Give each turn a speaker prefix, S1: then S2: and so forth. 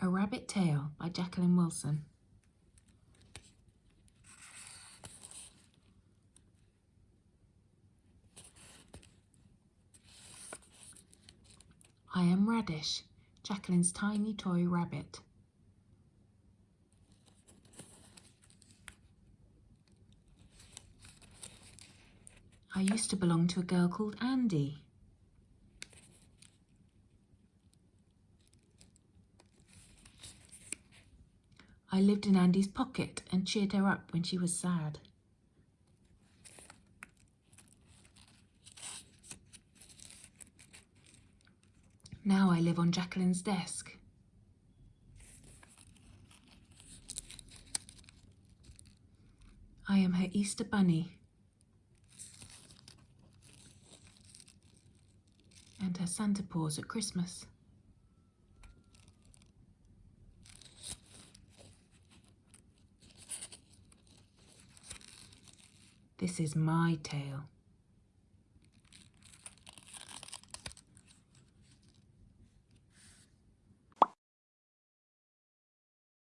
S1: A Rabbit Tale by Jacqueline Wilson. I am Radish, Jacqueline's tiny toy rabbit. I used to belong to a girl called Andy. I lived in Andy's pocket and cheered her up when she was sad. Now I live on Jacqueline's desk. I am her Easter bunny. And her Santa paws at Christmas. This is my tale.